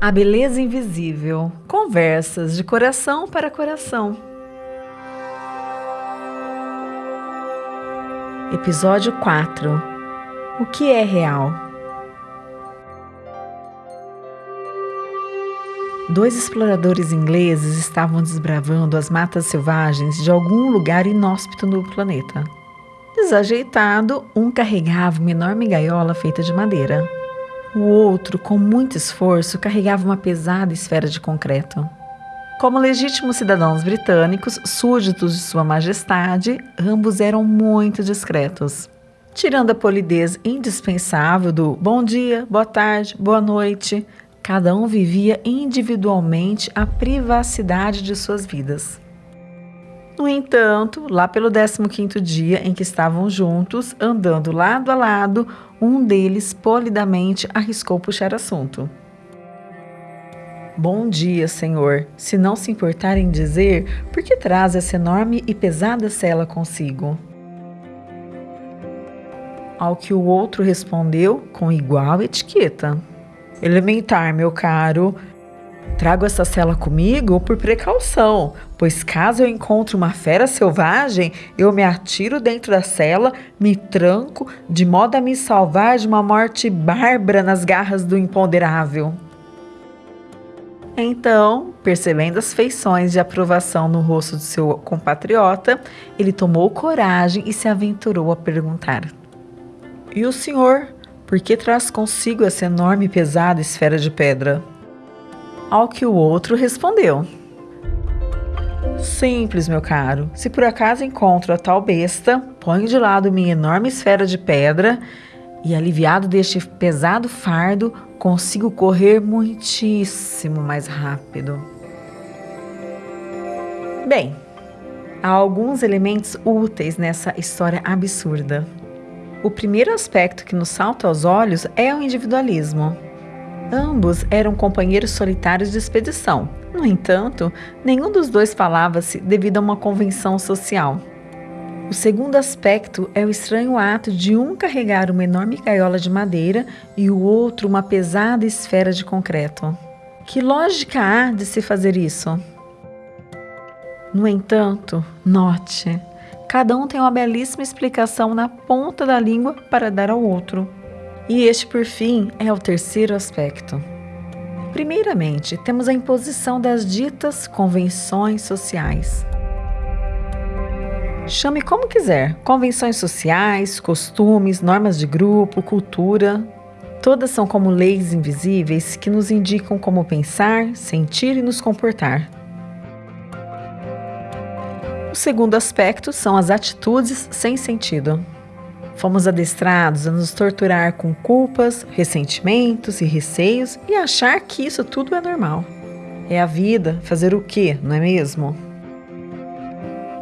A beleza invisível. Conversas de coração para coração. Episódio 4. O que é real? Dois exploradores ingleses estavam desbravando as matas selvagens de algum lugar inóspito no planeta. Desajeitado, um carregava uma enorme gaiola feita de madeira. O outro, com muito esforço, carregava uma pesada esfera de concreto. Como legítimos cidadãos britânicos, súditos de Sua Majestade, ambos eram muito discretos. Tirando a polidez indispensável do bom dia, boa tarde, boa noite, cada um vivia individualmente a privacidade de suas vidas. No entanto, lá pelo 15º dia em que estavam juntos, andando lado a lado, um deles polidamente arriscou puxar assunto. Bom dia, senhor. Se não se importar em dizer, por que traz essa enorme e pesada cela consigo? Ao que o outro respondeu com igual etiqueta. Elementar, meu caro. Trago essa cela comigo por precaução, pois caso eu encontre uma fera selvagem, eu me atiro dentro da cela, me tranco, de modo a me salvar de uma morte bárbara nas garras do imponderável. Então, percebendo as feições de aprovação no rosto de seu compatriota, ele tomou coragem e se aventurou a perguntar: E o senhor, por que traz consigo essa enorme e pesada esfera de pedra? Ao que o outro respondeu: Simples, meu caro. Se por acaso encontro a tal besta, ponho de lado minha enorme esfera de pedra e, aliviado deste pesado fardo, consigo correr muitíssimo mais rápido. Bem, há alguns elementos úteis nessa história absurda. O primeiro aspecto que nos salta aos olhos é o individualismo. Ambos eram companheiros solitários de expedição. No entanto, nenhum dos dois falava-se devido a uma convenção social. O segundo aspecto é o estranho ato de um carregar uma enorme gaiola de madeira e o outro uma pesada esfera de concreto. Que lógica há de se fazer isso? No entanto, note, cada um tem uma belíssima explicação na ponta da língua para dar ao outro. E este, por fim, é o terceiro aspecto. Primeiramente, temos a imposição das ditas convenções sociais. Chame como quiser: convenções sociais, costumes, normas de grupo, cultura. Todas são como leis invisíveis que nos indicam como pensar, sentir e nos comportar. O segundo aspecto são as atitudes sem sentido. Fomos adestrados a nos torturar com culpas, ressentimentos e receios e achar que isso tudo é normal. É a vida, fazer o quê, não é mesmo?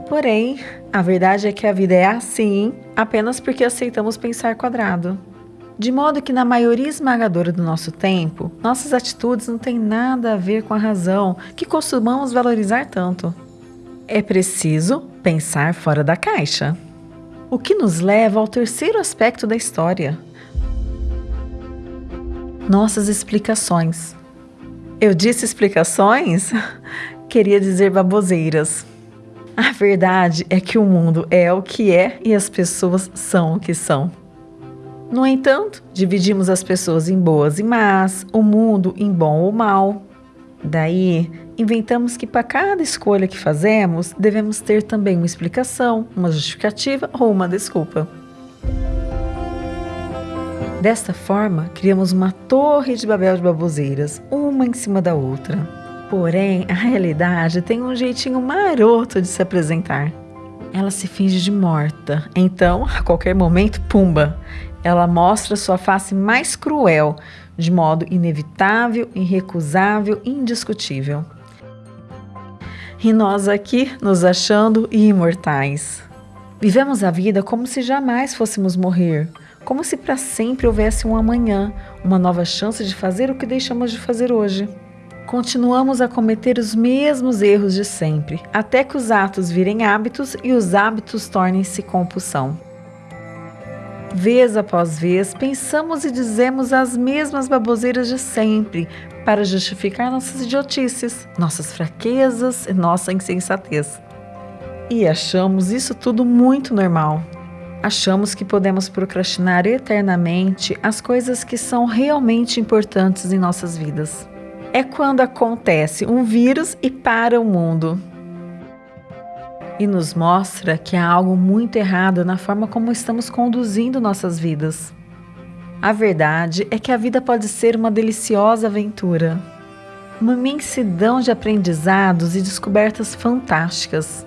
Porém, a verdade é que a vida é assim apenas porque aceitamos pensar quadrado. De modo que, na maioria esmagadora do nosso tempo, nossas atitudes não têm nada a ver com a razão que costumamos valorizar tanto. É preciso pensar fora da caixa. O que nos leva ao terceiro aspecto da história: nossas explicações. Eu disse explicações? Queria dizer baboseiras. A verdade é que o mundo é o que é e as pessoas são o que são. No entanto, dividimos as pessoas em boas e más, o mundo em bom ou mal. Daí, inventamos que para cada escolha que fazemos, devemos ter também uma explicação, uma justificativa ou uma desculpa. Desta forma, criamos uma torre de Babel de baboseiras, uma em cima da outra. Porém, a realidade tem um jeitinho maroto de se apresentar. Ela se finge de morta, então, a qualquer momento, pumba! Ela mostra sua face mais cruel, de modo inevitável, irrecusável, indiscutível e nós aqui nos achando imortais. Vivemos a vida como se jamais fôssemos morrer, como se para sempre houvesse um amanhã, uma nova chance de fazer o que deixamos de fazer hoje. Continuamos a cometer os mesmos erros de sempre, até que os atos virem hábitos e os hábitos tornem-se compulsão. Vez após vez, pensamos e dizemos as mesmas baboseiras de sempre para justificar nossas idiotices, nossas fraquezas e nossa insensatez. E achamos isso tudo muito normal. Achamos que podemos procrastinar eternamente as coisas que são realmente importantes em nossas vidas. É quando acontece um vírus e para o mundo e nos mostra que há algo muito errado na forma como estamos conduzindo nossas vidas. A verdade é que a vida pode ser uma deliciosa aventura, uma imensidão de aprendizados e descobertas fantásticas.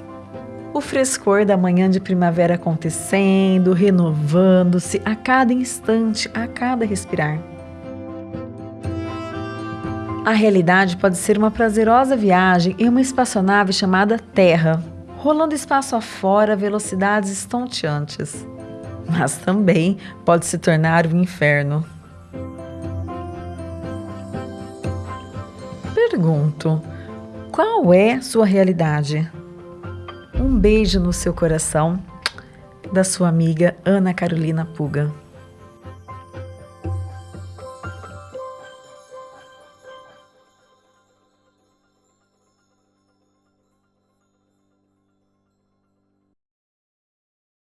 O frescor da manhã de primavera acontecendo, renovando-se a cada instante, a cada respirar. A realidade pode ser uma prazerosa viagem em uma espaçonave chamada Terra rolando espaço afora velocidades estonteantes. Mas também pode se tornar um inferno. Pergunto: qual é sua realidade? Um beijo no seu coração, da sua amiga Ana Carolina Puga.